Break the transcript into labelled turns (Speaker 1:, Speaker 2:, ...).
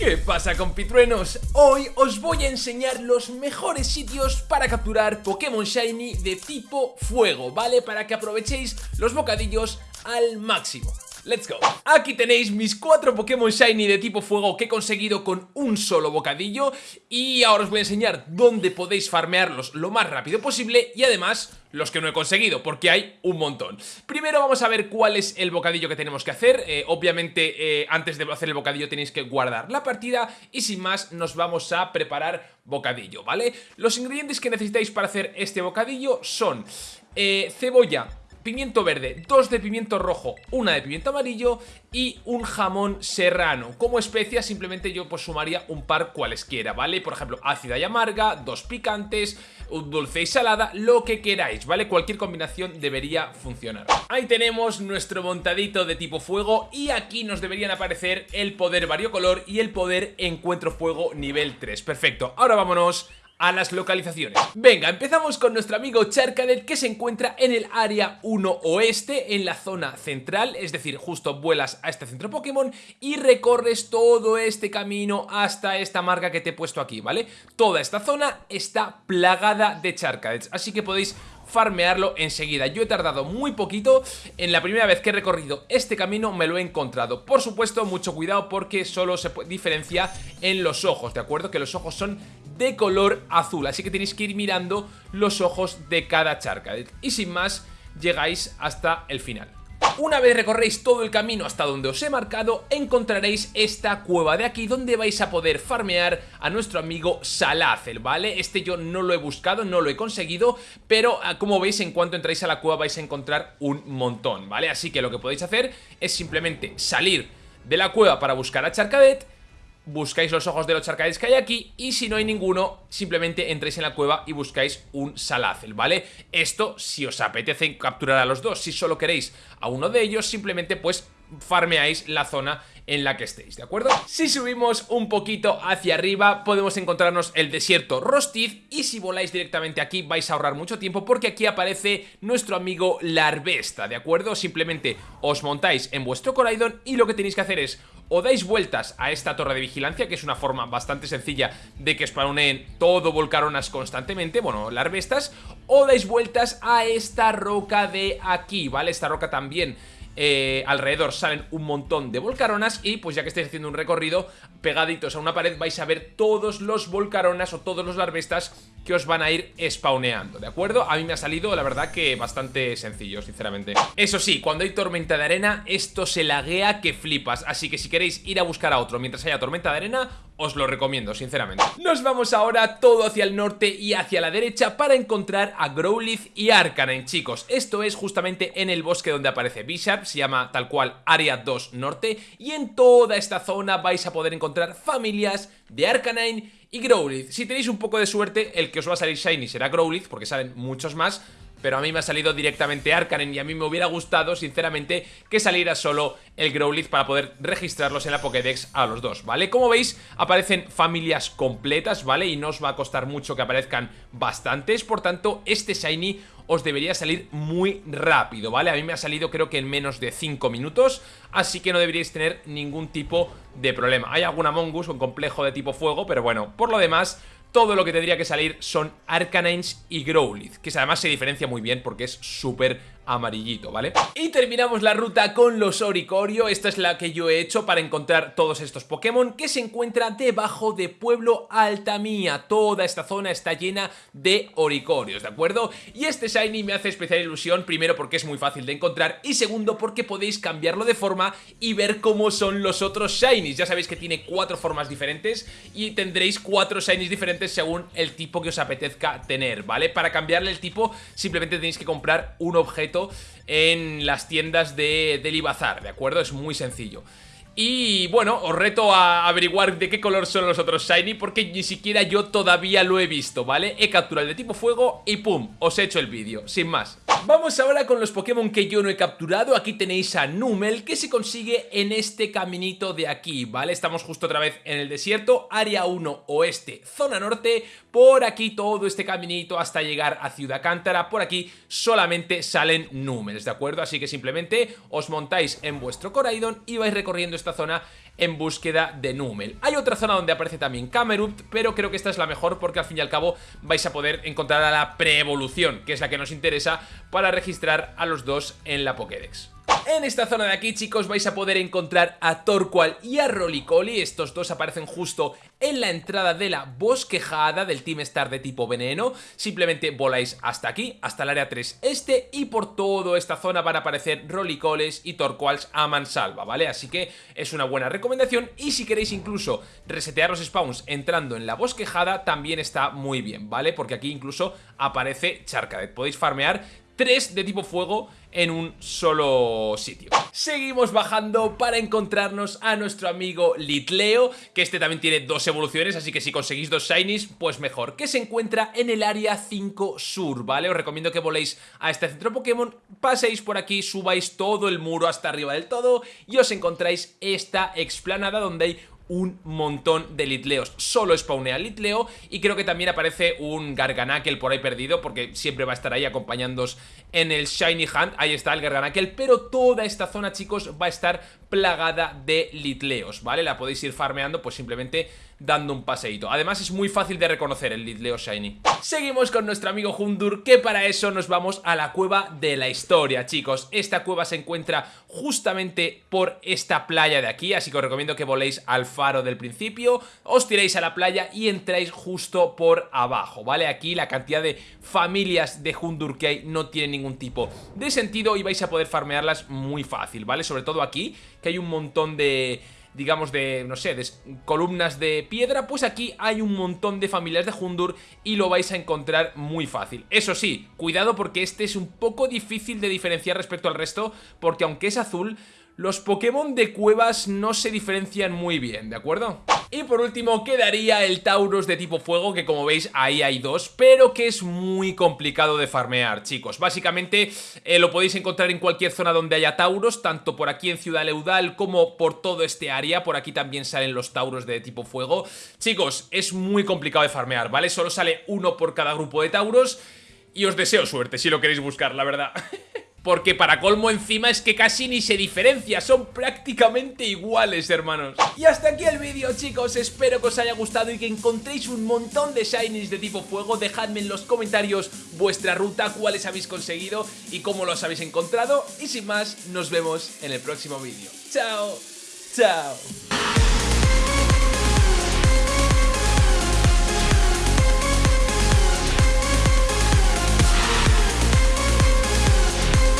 Speaker 1: ¿Qué pasa compitruenos? Hoy os voy a enseñar los mejores sitios para capturar Pokémon Shiny de tipo fuego, ¿vale? Para que aprovechéis los bocadillos al máximo Let's go. Aquí tenéis mis cuatro Pokémon Shiny de tipo fuego que he conseguido con un solo bocadillo. Y ahora os voy a enseñar dónde podéis farmearlos lo más rápido posible Y además los que no he conseguido, porque hay un montón. Primero vamos a ver cuál es el bocadillo que tenemos que hacer. Eh, Obviamente eh, antes de hacer el bocadillo tenéis que guardar la partida Y sin más nos vamos a preparar bocadillo, ¿vale? Los ingredientes que necesitáis para hacer este bocadillo son eh, cebolla, pimiento verde, dos de pimiento rojo, una de pimiento amarillo y un jamón serrano. Como especia simplemente yo pues sumaría un par cualesquiera, ¿vale? Por ejemplo, ácida y amarga, dos picantes, dulce y salada, lo que queráis, ¿vale? Cualquier combinación debería funcionar. Ahí tenemos nuestro montadito de tipo fuego y aquí nos deberían aparecer el poder variocolor y el poder encuentro fuego nivel 3. Perfecto, ahora vámonos a las localizaciones. Venga, empezamos con nuestro amigo Charcadet que se encuentra en el área 1 oeste, en la zona central, es decir, justo vuelas a este centro Pokémon y recorres todo este camino hasta esta marca que te he puesto aquí, ¿vale? Toda esta zona está plagada de Charcadets, así que podéis farmearlo enseguida. Yo he tardado muy poquito, en la primera vez que he recorrido este camino me lo he encontrado. Por supuesto, mucho cuidado porque solo se diferencia en los ojos, ¿de acuerdo? Que los ojos son de color azul, así que tenéis que ir mirando los ojos de cada charca. Y sin más, llegáis hasta el final. Una vez recorréis todo el camino hasta donde os he marcado, encontraréis esta cueva de aquí donde vais a poder farmear a nuestro amigo Salazel, ¿vale? Este yo no lo he buscado, no lo he conseguido, pero ah, como veis en cuanto entráis a la cueva vais a encontrar un montón, ¿vale? Así que lo que podéis hacer es simplemente salir de la cueva para buscar a Charcadet buscáis los ojos de los charcadets que hay aquí y si no hay ninguno, simplemente entréis en la cueva y buscáis un Salazel, ¿vale? Esto, si os apetece capturar a los dos, si solo queréis a uno de ellos, simplemente pues farmeáis la zona en la que estéis, ¿de acuerdo? Si subimos un poquito hacia arriba podemos encontrarnos el desierto Rostiz y si voláis directamente aquí vais a ahorrar mucho tiempo porque aquí aparece nuestro amigo Larvesta, ¿de acuerdo? Simplemente os montáis en vuestro Coraidon y lo que tenéis que hacer es o dais vueltas a esta torre de vigilancia, que es una forma bastante sencilla de que spawnen todo volcaronas constantemente, bueno, larvestas, o dais vueltas a esta roca de aquí, ¿vale? Esta roca también eh, alrededor salen un montón de volcaronas y pues ya que estáis haciendo un recorrido pegaditos a una pared vais a ver todos los volcaronas o todos los larvestas que os van a ir spawneando, ¿de acuerdo? A mí me ha salido, la verdad, que bastante sencillo, sinceramente. Eso sí, cuando hay tormenta de arena, esto se laguea que flipas, así que si queréis ir a buscar a otro mientras haya tormenta de arena, os lo recomiendo, sinceramente. Nos vamos ahora todo hacia el norte y hacia la derecha para encontrar a Growlithe y Arcanine, chicos. Esto es justamente en el bosque donde aparece Bisharp, se llama tal cual Área 2 Norte, y en toda esta zona vais a poder encontrar familias de Arcanine y Growlithe. Si tenéis un poco de suerte, el que os va a salir Shiny será Growlithe, porque salen muchos más, pero a mí me ha salido directamente Arcanen y a mí me hubiera gustado, sinceramente, que saliera solo el Growlithe para poder registrarlos en la Pokédex a los dos, ¿vale? Como veis, aparecen familias completas, ¿vale? Y no os va a costar mucho que aparezcan bastantes, por tanto, este Shiny os debería salir muy rápido, ¿vale? A mí me ha salido creo que en menos de 5 minutos, así que no deberíais tener ningún tipo de problema. Hay alguna Mongus, un complejo de tipo fuego, pero bueno, por lo demás todo lo que tendría que salir son Arcanines y Growlithe, que además se diferencia muy bien porque es súper amarillito, ¿vale? Y terminamos la ruta con los Oricorio, esta es la que yo he hecho para encontrar todos estos Pokémon que se encuentran debajo de Pueblo Altamía, toda esta zona está llena de Oricorios, ¿de acuerdo? Y este Shiny me hace especial ilusión, primero porque es muy fácil de encontrar y segundo porque podéis cambiarlo de forma y ver cómo son los otros Shinies, ya sabéis que tiene cuatro formas diferentes y tendréis cuatro Shinies diferentes según el tipo que os apetezca tener, ¿vale? Para cambiarle el tipo simplemente tenéis que comprar un objeto en las tiendas de, del Ibazar, ¿de acuerdo? Es muy sencillo. Y bueno, os reto a averiguar de qué color son los otros Shiny porque ni siquiera yo todavía lo he visto, ¿vale? He capturado el de tipo fuego y pum, os he hecho el vídeo, sin más. Vamos ahora con los Pokémon que yo no he capturado, aquí tenéis a Numel que se consigue en este caminito de aquí, ¿vale? Estamos justo otra vez en el desierto, área 1 oeste, zona norte, por aquí todo este caminito hasta llegar a Ciudad Cántara, por aquí solamente salen Numels, ¿de acuerdo? Así que simplemente os montáis en vuestro Coraidon y vais recorriendo esta zona en búsqueda de Numel. Hay otra zona donde aparece también Camerupt, pero creo que esta es la mejor porque al fin y al cabo vais a poder encontrar a la pre-evolución, que es la que nos interesa para registrar a los dos en la Pokédex. En esta zona de aquí, chicos, vais a poder encontrar a Torqual y a Rolicoli. Estos dos aparecen justo en la entrada de la bosquejada del Team Star de tipo veneno. Simplemente voláis hasta aquí, hasta el área 3 este, y por toda esta zona van a aparecer Rolicoles y Torquals a mansalva, ¿vale? Así que es una buena recomendación y si queréis incluso resetear los spawns entrando en la bosquejada, también está muy bien, ¿vale? Porque aquí incluso aparece Charcadet. Podéis farmear tres de tipo fuego en un solo sitio. Seguimos bajando para encontrarnos a nuestro amigo Litleo, que este también tiene dos evoluciones, así que si conseguís dos Shinies, pues mejor, que se encuentra en el área 5 sur, ¿vale? Os recomiendo que voléis a este centro Pokémon, paséis por aquí, subáis todo el muro hasta arriba del todo y os encontráis esta explanada donde hay un montón de litleos. Solo spawnea litleo y creo que también aparece un Garganakel por ahí perdido porque siempre va a estar ahí acompañándoos en el Shiny Hunt. Ahí está el Garganakel, pero toda esta zona, chicos, va a estar plagada de litleos, ¿vale? La podéis ir farmeando pues simplemente dando un paseíto. Además es muy fácil de reconocer el Litleo Shiny. Seguimos con nuestro amigo Hundur, que para eso nos vamos a la cueva de la historia, chicos. Esta cueva se encuentra justamente por esta playa de aquí, así que os recomiendo que voléis al faro del principio, os tiréis a la playa y entráis justo por abajo, ¿vale? Aquí la cantidad de familias de Hundur que hay no tiene ningún tipo de sentido y vais a poder farmearlas muy fácil, ¿vale? Sobre todo aquí, que hay un montón de digamos, de, no sé, de columnas de piedra, pues aquí hay un montón de familias de Hundur y lo vais a encontrar muy fácil. Eso sí, cuidado porque este es un poco difícil de diferenciar respecto al resto, porque aunque es azul, los Pokémon de cuevas no se diferencian muy bien, ¿de acuerdo? Y por último quedaría el Tauros de tipo fuego, que como veis ahí hay dos, pero que es muy complicado de farmear, chicos. Básicamente eh, lo podéis encontrar en cualquier zona donde haya Tauros, tanto por aquí en Ciudad Leudal como por todo este área. Por aquí también salen los Tauros de tipo fuego. Chicos, es muy complicado de farmear, ¿vale? Solo sale uno por cada grupo de Tauros y os deseo suerte si lo queréis buscar, la verdad. Porque para colmo encima es que casi ni se diferencia, son prácticamente iguales, hermanos. Y hasta aquí el vídeo, chicos, espero que os haya gustado y que encontréis un montón de shinies de tipo fuego. Dejadme en los comentarios vuestra ruta, cuáles habéis conseguido y cómo los habéis encontrado. Y sin más, nos vemos en el próximo vídeo. ¡Chao! ¡Chao!